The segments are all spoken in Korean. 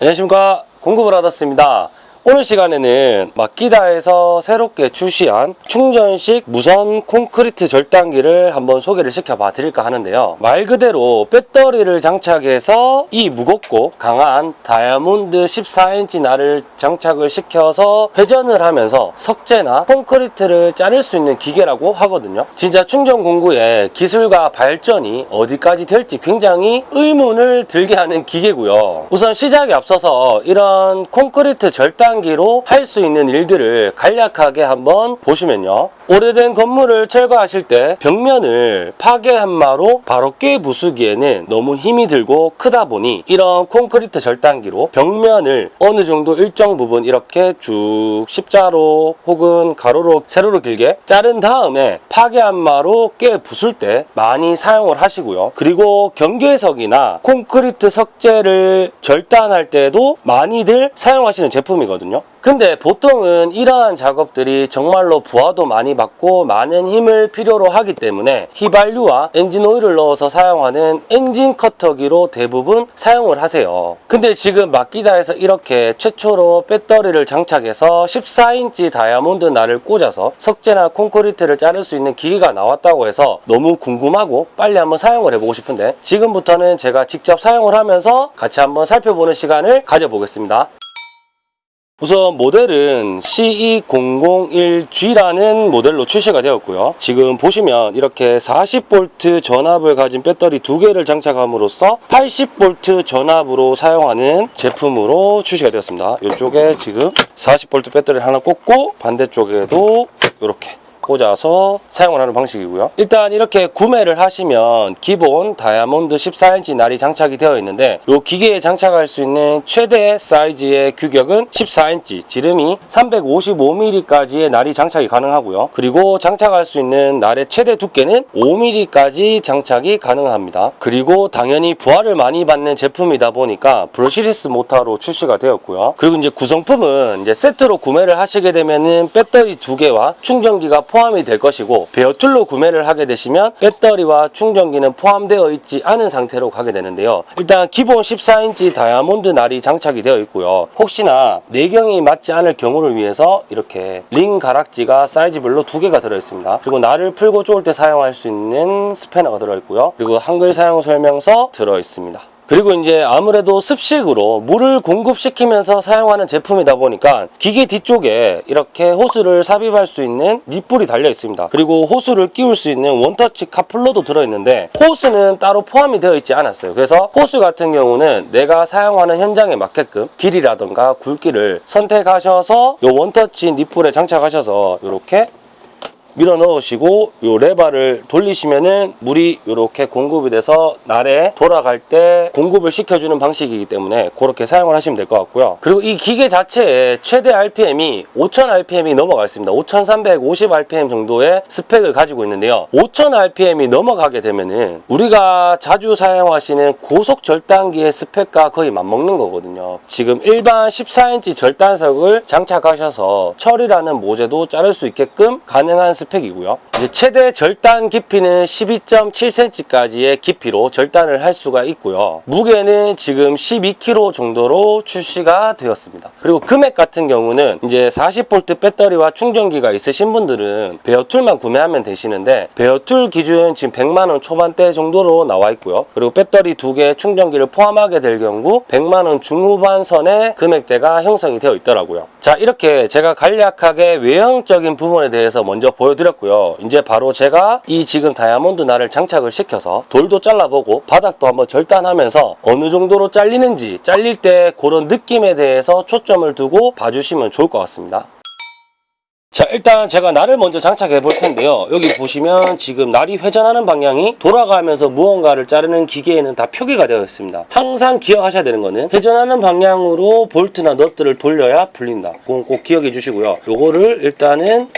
안녕하십니까. 공급을 받았습니다 오늘 시간에는 마키다에서 새롭게 출시한 충전식 무선 콘크리트 절단기를 한번 소개를 시켜봐 드릴까 하는데요. 말 그대로 배터리를 장착해서 이 무겁고 강한 다이아몬드 14인치 날을 장착을 시켜서 회전을 하면서 석재나 콘크리트를 자를 수 있는 기계라고 하거든요. 진짜 충전 공구의 기술과 발전이 어디까지 될지 굉장히 의문을 들게 하는 기계고요. 우선 시작에 앞서서 이런 콘크리트 절단 기로 할 수 있는 일들을 간략하게 한번 보시면요. 오래된 건물을 철거하실 때 벽면을 파괴 한마로 바로 깨 부수기에는 너무 힘이 들고 크다 보니 이런 콘크리트 절단기로 벽면을 어느 정도 일정 부분 이렇게 쭉 십자로 혹은 가로로 세로로 길게 자른 다음에 파괴 함마로 깨 부술 때 많이 사용을 하시고요. 그리고 경계석이나 콘크리트 석재를 절단할 때도 많이들 사용하시는 제품이거든요 근데 보통은 이러한 작업들이 정말로 부하도 많이 받고 많은 힘을 필요로 하기 때문에 휘발유와 엔진 오일을 넣어서 사용하는 엔진 커터기로 대부분 사용을 하세요. 근데 지금 마키다에서 이렇게 최초로 배터리를 장착해서 14인치 다이아몬드 날을 꽂아서 석재나 콘크리트를 자를 수 있는 기계가 나왔다고 해서 너무 궁금하고 빨리 한번 사용을 해보고 싶은데 지금부터는 제가 직접 사용을 하면서 같이 한번 살펴보는 시간을 가져보겠습니다. 우선 모델은 CE001G라는 모델로 출시가 되었고요. 지금 보시면 이렇게 40V 전압을 가진 배터리 두 개를 장착함으로써 80V 전압으로 사용하는 제품으로 출시가 되었습니다. 이쪽에 지금 40V 배터리를 하나 꽂고 반대쪽에도 이렇게 꽂아서 사용을 하는 방식이고요. 일단 이렇게 구매를 하시면 기본 다이아몬드 14인치 날이 장착이 되어 있는데 이 기계에 장착할 수 있는 최대 사이즈의 규격은 14인치, 지름이 355mm까지의 날이 장착이 가능하고요. 그리고 장착할 수 있는 날의 최대 두께는 5mm까지 장착이 가능합니다. 그리고 당연히 부하를 많이 받는 제품이다 보니까 brushless 모터로 출시가 되었고요. 그리고 이제 구성품은 이제 세트로 구매를 하시게 되면은 배터리 두 개와 충전기가 포함 이 될 것이고 bare tool로 구매를 하게 되시면 배터리와 충전기는 포함되어 있지 않은 상태로 가게 되는데요. 일단 기본 14인치 다이아몬드 날이 장착이 되어 있고요. 혹시나 내경이 맞지 않을 경우를 위해서 이렇게 링 가락지가 사이즈별로 두 개가 들어 있습니다. 그리고 날을 풀고 쪼을 때 사용할 수 있는 스패너가 들어 있고요. 그리고 한글 사용 설명서 들어 있습니다. 그리고 이제 아무래도 습식으로 물을 공급시키면서 사용하는 제품이다 보니까 기계 뒤쪽에 이렇게 호스를 삽입할 수 있는 닛불이 달려 있습니다. 그리고 호스를 끼울 수 있는 원터치 카플러도 들어있는데 호스는 따로 포함이 되어 있지 않았어요. 그래서 호스 같은 경우는 내가 사용하는 현장에 맞게끔 길이라던가 굵기를 선택하셔서 이 원터치 닛불에 장착하셔서 이렇게 밀어 넣으시고 요 레바를 돌리시면은 물이 이렇게 공급이 돼서 날에 돌아갈 때 공급을 시켜주는 방식이기 때문에 그렇게 사용을 하시면 될 것 같고요. 그리고 이 기계 자체의 최대 RPM이 5000 RPM이 넘어가 있습니다. 5350 RPM 정도의 스펙을 가지고 있는데요. 5000 RPM이 넘어가게 되면은 우리가 자주 사용하시는 고속 절단기의 스펙과 거의 맞먹는 거거든요. 지금 일반 14인치 절단석을 장착하셔서 철이라는 모재도 자를 수 있게끔 가능한 스펙이고요. 이제 최대 절단 깊이는 12.7cm까지의 깊이로 절단을 할 수가 있고요. 무게는 지금 12kg 정도로 출시가 되었습니다. 그리고 금액 같은 경우는 이제 40V 배터리와 충전기가 있으신 분들은 베어툴만 구매하면 되시는데 베어툴 기준 지금 100만원 초반대 정도로 나와 있고요. 그리고 배터리 두 개 충전기를 포함하게 될 경우 100만원 중후반 선의 금액대가 형성이 되어 있더라고요. 자 이렇게 제가 간략하게 외형적인 부분에 대해서 먼저 보여 드렸고요. 이제 바로 제가 이 지금 다이아몬드 날을 장착을 시켜서 돌도 잘라보고 바닥도 한번 절단하면서 어느 정도로 잘리는지 잘릴 때 그런 느낌에 대해서 초점을 두고 봐주시면 좋을 것 같습니다. 자 일단 제가 날을 먼저 장착해 볼 텐데요 여기 보시면 지금 날이 회전하는 방향이 돌아가면서 무언가를 자르는 기계에는 다 표기가 되어 있습니다 항상 기억하셔야 되는 거는 회전하는 방향으로 볼트나 넛들을 돌려야 풀린다 그건 꼭 기억해 주시고요 요거를 일단은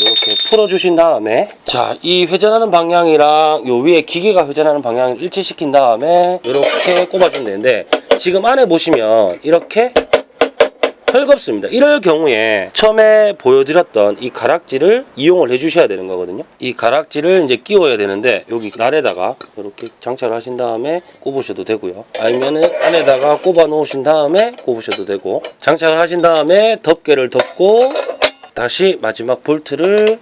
이렇게 풀어주신 다음에 자 이 회전하는 방향이랑 요 위에 기계가 회전하는 방향을 일치시킨 다음에 이렇게 꼽아주면 되는데 지금 안에 보시면 이렇게 헐겁습니다. 이럴 경우에 처음에 보여드렸던 이 가락지를 이용을 해주셔야 되는 거거든요. 이 가락지를 이제 끼워야 되는데 여기 날에다가 이렇게 장착을 하신 다음에 꼽으셔도 되고요. 아니면은 안에다가 꼽아 놓으신 다음에 꼽으셔도 되고 장착을 하신 다음에 덮개를 덮고 다시 마지막 볼트를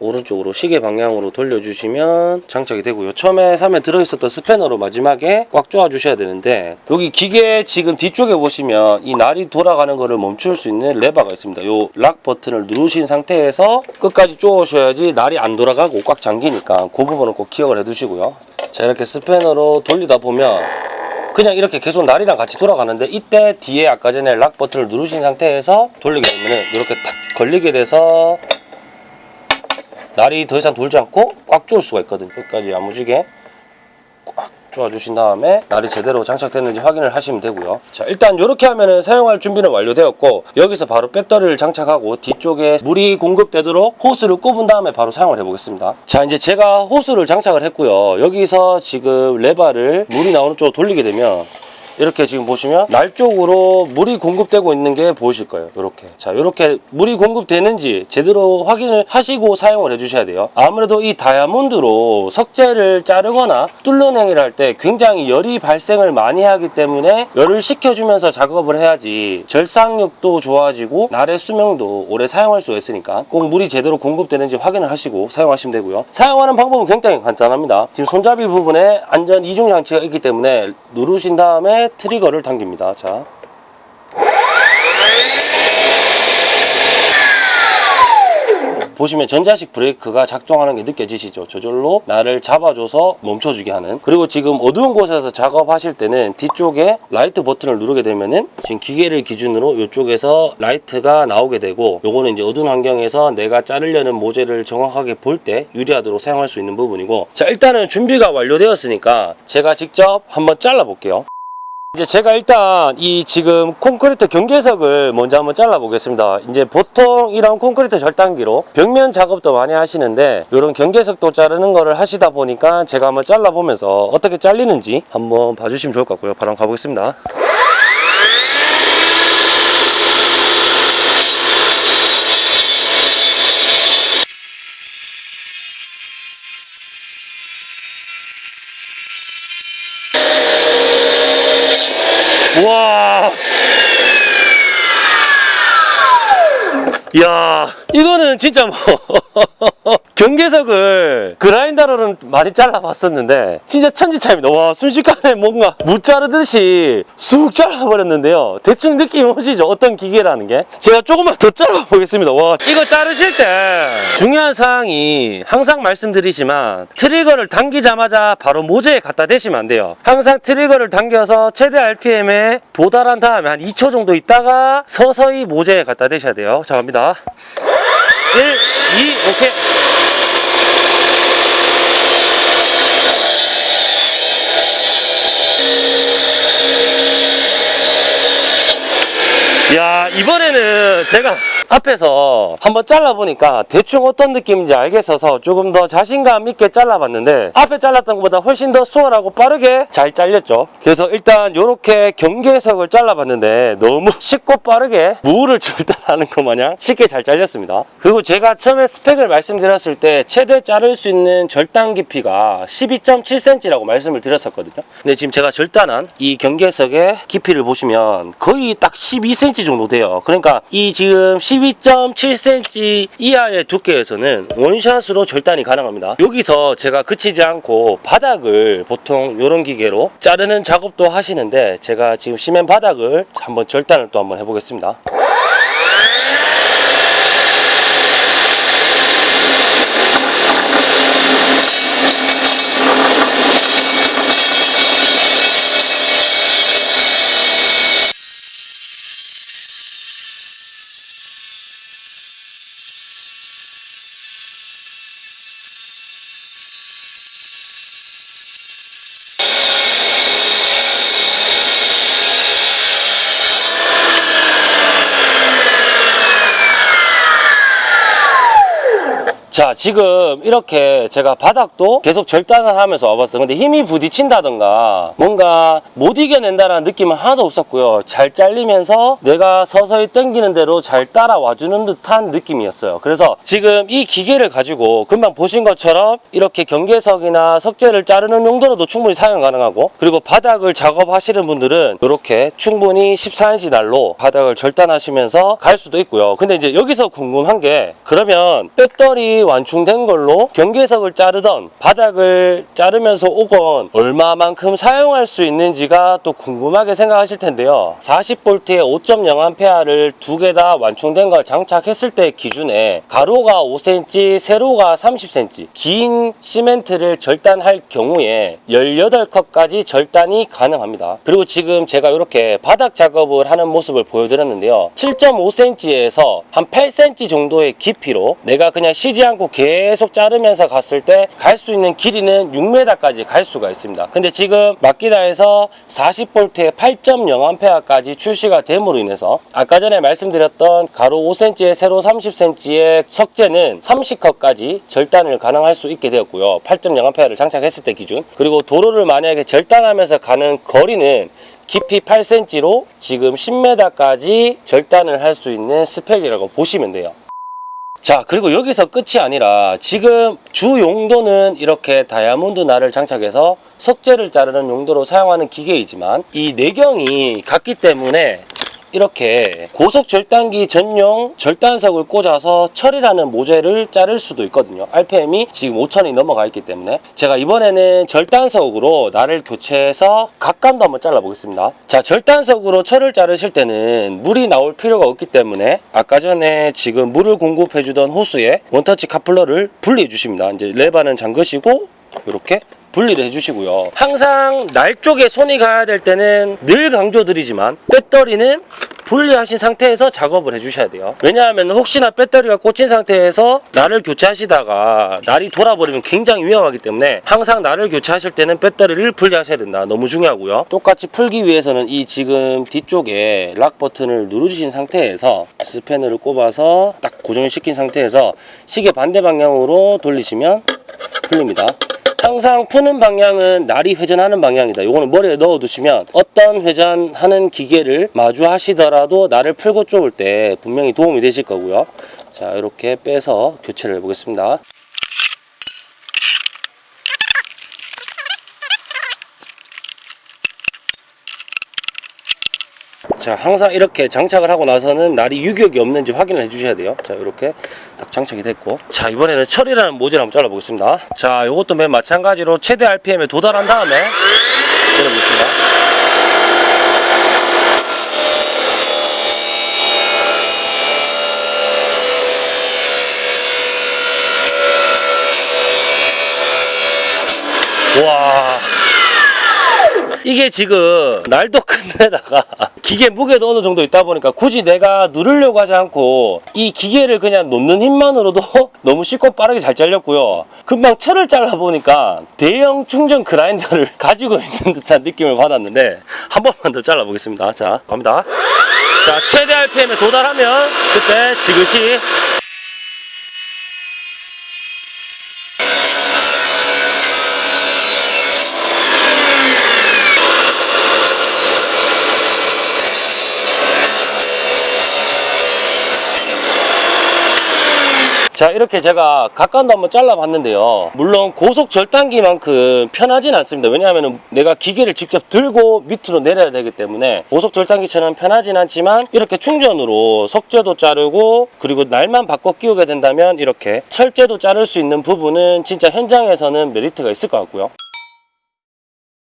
오른쪽으로 시계 방향으로 돌려주시면 장착이 되고요. 처음에 사면 들어있었던 스패너로 마지막에 꽉 조아주셔야 되는데 여기 기계 지금 뒤쪽에 보시면 이 날이 돌아가는 거를 멈출 수 있는 레버가 있습니다. 요 락 버튼을 누르신 상태에서 끝까지 조으셔야지 날이 안 돌아가고 꽉 잠기니까 그 부분은 꼭 기억을 해두시고요. 자 이렇게 스패너로 돌리다 보면 그냥 이렇게 계속 날이랑 같이 돌아가는데 이때 뒤에 아까 전에 락 버튼을 누르신 상태에서 돌리게 되면 이렇게 탁 걸리게 돼서 날이 더 이상 돌지 않고 꽉 조을 수가 있거든요. 끝까지 야무지게 꽉 조아주신 다음에 날이 제대로 장착됐는지 확인을 하시면 되고요. 자 일단 이렇게 하면은 사용할 준비는 완료되었고 여기서 바로 배터리를 장착하고 뒤쪽에 물이 공급되도록 호스를 꼽은 다음에 바로 사용을 해보겠습니다. 자 이제 제가 호스를 장착을 했고요. 여기서 지금 레바를 물이 나오는 쪽으로 돌리게 되면 이렇게 지금 보시면 날 쪽으로 물이 공급되고 있는 게 보이실 거예요. 이렇게. 자, 이렇게 물이 공급되는지 제대로 확인을 하시고 사용을 해주셔야 돼요. 아무래도 이 다이아몬드로 석재를 자르거나 뚫어내기를 할 때 굉장히 열이 발생을 많이 하기 때문에 열을 식혀주면서 작업을 해야지 절삭력도 좋아지고 날의 수명도 오래 사용할 수가 있으니까 꼭 물이 제대로 공급되는지 확인을 하시고 사용하시면 되고요. 사용하는 방법은 굉장히 간단합니다. 지금 손잡이 부분에 안전 이중 장치가 있기 때문에 누르신 다음에 트리거를 당깁니다. 자. 보시면 전자식 브레이크가 작동하는 게 느껴지시죠? 저절로 날을 잡아줘서 멈춰주게 하는 그리고 지금 어두운 곳에서 작업하실 때는 뒤쪽에 라이트 버튼을 누르게 되면은 지금 기계를 기준으로 이쪽에서 라이트가 나오게 되고 요거는 이제 어두운 환경에서 내가 자르려는 모재를 정확하게 볼 때 유리하도록 사용할 수 있는 부분이고 자 일단은 준비가 완료되었으니까 제가 직접 한번 잘라 볼게요 이제 제가 일단 이 지금 콘크리트 경계석을 먼저 한번 잘라 보겠습니다. 이제 보통 이런 콘크리트 절단기로 벽면 작업도 많이 하시는데 이런 경계석도 자르는 거를 하시다 보니까 제가 한번 잘라 보면서 어떻게 잘리는지 한번 봐주시면 좋을 것 같고요. 바로 가보겠습니다. 와. 야, 이거는 진짜 뭐 경계석을 그라인더로는 많이 잘라봤었는데 진짜 천지차입니다. 와, 순식간에 뭔가 무 자르듯이 쑥 잘라버렸는데요. 대충 느낌 오시죠? 어떤 기계라는 게? 제가 조금만 더 잘라보겠습니다. 와, 이거 자르실 때 중요한 사항이 항상 말씀드리지만 트리거를 당기자마자 바로 모재에 갖다 대시면 안 돼요. 항상 트리거를 당겨서 최대 RPM에 도달한 다음에 한 2초 정도 있다가 서서히 모재에 갖다 대셔야 돼요. 자, 갑니다. 1, 2, 오케이. 제가 앞에서 한번 잘라보니까 대충 어떤 느낌인지 알겠어서 조금 더 자신감 있게 잘라봤는데 앞에 잘랐던 것보다 훨씬 더 수월하고 빠르게 잘 잘렸죠. 그래서 일단 이렇게 경계석을 잘라봤는데 너무 쉽고 빠르게 무를 절단하는 것 마냥 쉽게 잘 잘렸습니다. 그리고 제가 처음에 스펙을 말씀드렸을 때 최대 자를 수 있는 절단 깊이가 12.7cm라고 말씀을 드렸었거든요. 근데 지금 제가 절단한 이 경계석의 깊이를 보시면 거의 딱 12cm 정도 돼요. 그러니까 이 지금 12.7cm 이하의 두께에서는 원샷으로 절단이 가능합니다. 여기서 제가 그치지 않고 바닥을 보통 이런 기계로 자르는 작업도 하시는데 제가 지금 시멘 바닥을 한번 절단을 또 한번 해보겠습니다. 자 지금 이렇게 제가 바닥도 계속 절단을 하면서 와봤어요. 근데 힘이 부딪힌다던가 뭔가 못 이겨낸다는 느낌은 하나도 없었고요. 잘 잘리면서 내가 서서히 당기는 대로 잘 따라와주는 듯한 느낌이었어요. 그래서 지금 이 기계를 가지고 금방 보신 것처럼 이렇게 경계석이나 석재를 자르는 용도로도 충분히 사용 가능하고 그리고 바닥을 작업하시는 분들은 이렇게 충분히 14인치 날로 바닥을 절단하시면서 갈 수도 있고요. 근데 이제 여기서 궁금한 게 그러면 배터리 완충된 걸로 경계석을 자르던 바닥을 자르면서 오건 얼마만큼 사용할 수 있는지가 또 궁금하게 생각하실 텐데요. 40V의 5.0A를 두 개 다 완충된 걸 장착했을 때 기준에 가로가 5cm 세로가 30cm 긴 시멘트를 절단할 경우에 18컷까지 절단이 가능합니다. 그리고 지금 제가 이렇게 바닥 작업을 하는 모습을 보여드렸는데요. 7.5cm에서 한 8cm 정도의 깊이로 내가 그냥 않고 계속 자르면서 갔을 때 갈 수 있는 길이는 6m까지 갈 수가 있습니다. 근데 지금 마키다에서 40V의 8.0A까지 출시가 됨으로 인해서 아까 전에 말씀드렸던 가로 5cm에 세로 30cm의 석재는 30컷까지 절단을 가능할 수 있게 되었고요. 8.0A를 장착했을 때 기준. 그리고 도로를 만약에 절단하면서 가는 거리는 깊이 8cm로 지금 10m까지 절단을 할 수 있는 스펙이라고 보시면 돼요. 자 그리고 여기서 끝이 아니라 지금 주 용도는 이렇게 다이아몬드 날을 장착해서 석재를 자르는 용도로 사용하는 기계이지만 이 내경이 같기 때문에 이렇게 고속 절단기 전용 절단석을 꽂아서 철이라는 모재를 자를 수도 있거든요. RPM이 지금 5천이 넘어가 있기 때문에. 제가 이번에는 절단석으로 날을 교체해서 각감도 한번 잘라 보겠습니다. 자 절단석으로 철을 자르실 때는 물이 나올 필요가 없기 때문에 아까 전에 지금 물을 공급해 주던 호스에 원터치 카플러를 분리해 주십니다. 이제 레바는 잠그시고 이렇게 분리를 해주시고요. 항상 날 쪽에 손이 가야 될 때는 늘 강조드리지만 배터리는 분리하신 상태에서 작업을 해주셔야 돼요. 왜냐하면 혹시나 배터리가 꽂힌 상태에서 날을 교체하시다가 날이 돌아버리면 굉장히 위험하기 때문에 항상 날을 교체하실 때는 배터리를 분리하셔야 된다. 너무 중요하고요. 똑같이 풀기 위해서는 이 지금 뒤쪽에 락 버튼을 누르신 상태에서 스패너를 꼽아서 딱 고정시킨 상태에서 시계 반대 방향으로 돌리시면 풀립니다. 항상 푸는 방향은 날이 회전하는 방향이다. 요거는 머리에 넣어 두시면 어떤 회전하는 기계를 마주하시더라도 날을 풀고 좁을 때 분명히 도움이 되실 거고요. 자, 이렇게 빼서 교체를 해 보겠습니다. 자 항상 이렇게 장착을 하고 나서는 날이 유격이 없는지 확인을 해 주셔야 돼요. 자 이렇게 딱 장착이 됐고. 자 이번에는 철이라는 모재를 한번 잘라 보겠습니다. 자 이것도 맨 마찬가지로 최대 RPM에 도달한 다음에 내려보겠습니다 와 이게 지금 날도 큰데다가 기계 무게도 어느 정도 있다 보니까 굳이 내가 누르려고 하지 않고 이 기계를 그냥 놓는 힘만으로도 너무 쉽고 빠르게 잘 잘렸고요. 금방 철을 잘라 보니까 대형 충전 그라인더를 가지고 있는 듯한 느낌을 받았는데 한 번만 더 잘라 보겠습니다. 자 갑니다. 자 최대 RPM에 도달하면 그때 지그시 자 이렇게 제가 각간도 한번 잘라봤는데요. 물론 고속 절단기만큼 편하진 않습니다. 왜냐하면 내가 기계를 직접 들고 밑으로 내려야 되기 때문에 고속 절단기처럼 편하진 않지만 이렇게 충전으로 석재도 자르고 그리고 날만 바꿔 끼우게 된다면 이렇게 철재도 자를 수 있는 부분은 진짜 현장에서는 메리트가 있을 것 같고요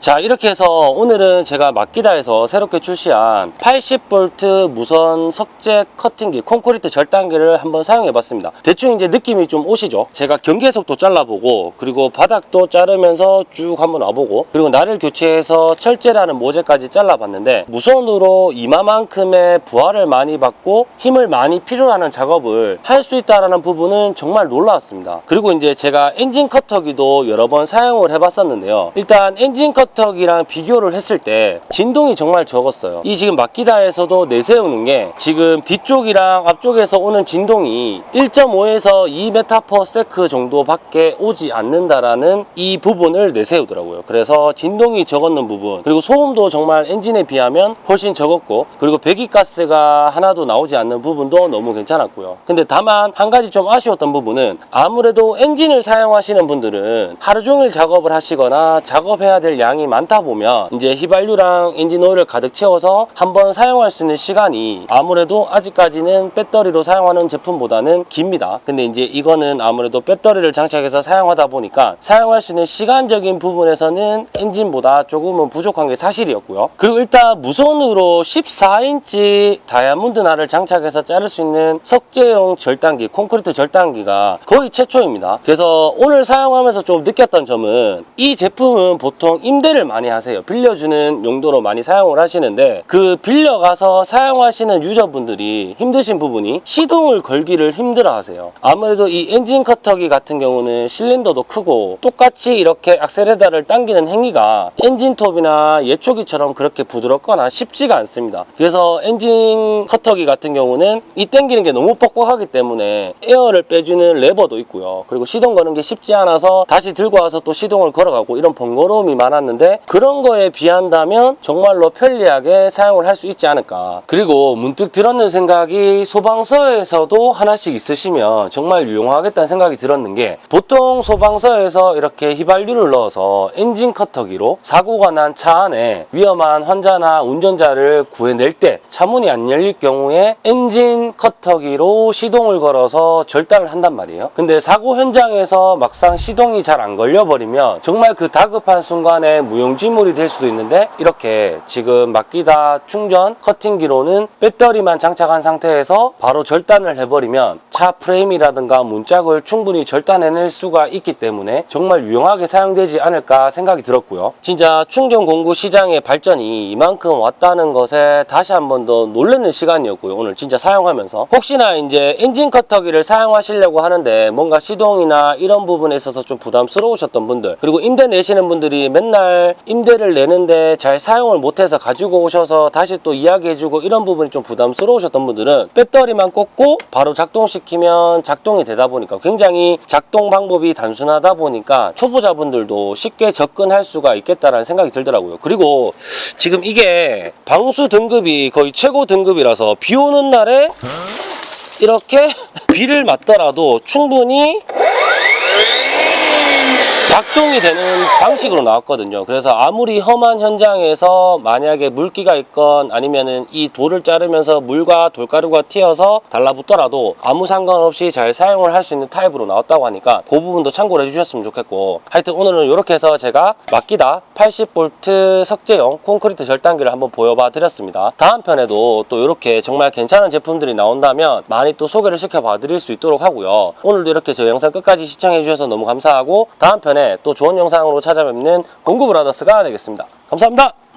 자 이렇게 해서 오늘은 제가 마키다에서 새롭게 출시한 80V 무선 석재 커팅기 콘크리트 절단기를 한번 사용해 봤습니다. 대충 이제 느낌이 좀 오시죠? 제가 경계석도 잘라보고 그리고 바닥도 자르면서 쭉 한번 와보고 그리고 나를 교체해서 철제라는 모재까지 잘라봤는데 무선으로 이마만큼의 부하를 많이 받고 힘을 많이 필요로 하는 작업을 할 수 있다는 부분은 정말 놀라웠습니다. 그리고 이제 제가 엔진 커터기도 여러 번 사용을 해봤었는데요. 일단 엔진 커터 커터기랑 비교를 했을 때 진동이 정말 적었어요. 이 지금 마키다에서도 내세우는 게 지금 뒤쪽이랑 앞쪽에서 오는 진동이 1.5에서 2m/s 정도밖에 오지 않는다라는 이 부분을 내세우더라고요. 그래서 진동이 적었는 부분 그리고 소음도 정말 엔진에 비하면 훨씬 적었고 그리고 배기가스가 하나도 나오지 않는 부분도 너무 괜찮았고요. 근데 다만 한 가지 좀 아쉬웠던 부분은 아무래도 엔진을 사용하시는 분들은 하루 종일 작업을 하시거나 작업해야 될 양이 많다 보면 이제 휘발유랑 엔진 오일을 가득 채워서 한번 사용할 수 있는 시간이 아무래도 아직까지는 배터리로 사용하는 제품보다는 깁니다. 근데 이제 이거는 아무래도 배터리를 장착해서 사용하다 보니까 사용할 수 있는 시간적인 부분에서는 엔진보다 조금은 부족한 게 사실이었고요. 그리고 일단 무선으로 14인치 다이아몬드 날을 장착해서 자를 수 있는 석재용 절단기, 콘크리트 절단기가 거의 최초입니다. 그래서 오늘 사용하면서 좀 느꼈던 점은 이 제품은 보통 임대 를 많이 하세요. 빌려주는 용도로 많이 사용을 하시는데 그 빌려가서 사용하시는 user분들이 힘드신 부분이 시동을 걸기를 힘들어 하세요. 아무래도 이 엔진 커터기 같은 경우는 실린더도 크고 똑같이 이렇게 악셀레다를 당기는 행위가 엔진톱이나 예초기처럼 그렇게 부드럽거나 쉽지가 않습니다. 그래서 엔진 커터기 같은 경우는 이 당기는 게 너무 뻑뻑하기 때문에 에어를 빼주는 레버도 있고요. 그리고 시동 거는 게 쉽지 않아서 다시 들고 와서 또 시동을 걸어가고 이런 번거로움이 많았는데 그런 거에 비한다면 정말로 편리하게 사용을 할 수 있지 않을까. 그리고 문득 들었는 생각이 소방서에서도 하나씩 있으시면 정말 유용하겠다는 생각이 들었는 게 보통 소방서에서 이렇게 휘발유를 넣어서 엔진 커터기로 사고가 난 차 안에 위험한 환자나 운전자를 구해낼 때 차문이 안 열릴 경우에 엔진 커터기로 시동을 걸어서 절단을 한단 말이에요. 근데 사고 현장에서 막상 시동이 잘 안 걸려버리면 정말 그 다급한 순간에 무용지물이 될 수도 있는데 이렇게 지금 맡기다 충전 커팅기로는 배터리만 장착한 상태에서 바로 절단을 해버리면 차 프레임이라든가 문짝을 충분히 절단해낼 수가 있기 때문에 정말 유용하게 사용되지 않을까 생각이 들었고요. 진짜 충전 공구 시장의 발전이 이만큼 왔다는 것에 다시 한 번 더 놀라는 시간이었고요. 오늘 진짜 사용하면서 혹시나 이제 엔진 커터기를 사용하시려고 하는데 뭔가 시동이나 이런 부분에 있어서 좀 부담스러우셨던 분들 그리고 임대 내시는 분들이 맨날 임대를 내는데 잘 사용을 못해서 가지고 오셔서 다시 또 이야기해주고 이런 부분이 좀 부담스러우셨던 분들은 배터리만 꽂고 바로 작동시키면 작동이 되다 보니까 굉장히 작동 방법이 단순하다 보니까 초보자분들도 쉽게 접근할 수가 있겠다라는 생각이 들더라고요. 그리고 지금 이게 방수 등급이 거의 최고 등급이라서 비 오는 날에 이렇게 비를 맞더라도 충분히 작동이 되는 방식으로 나왔거든요. 그래서 아무리 험한 현장에서 만약에 물기가 있건 아니면은 이 돌을 자르면서 물과 돌가루가 튀어서 달라붙더라도 아무 상관없이 잘 사용을 할 수 있는 타입으로 나왔다고 하니까 그 부분도 참고를 해주셨으면 좋겠고 하여튼 오늘은 이렇게 해서 제가 맡기다 80V 석재용 콘크리트 절단기를 한번 보여봐 드렸습니다. 다음 편에도 또 이렇게 정말 괜찮은 제품들이 나온다면 많이 또 소개를 시켜봐 드릴 수 있도록 하고요. 오늘도 이렇게 저 영상 끝까지 시청해 주셔서 너무 감사하고 다음 편에 또 좋은 영상으로 찾아뵙는 공구브라더스가 되겠습니다. 감사합니다.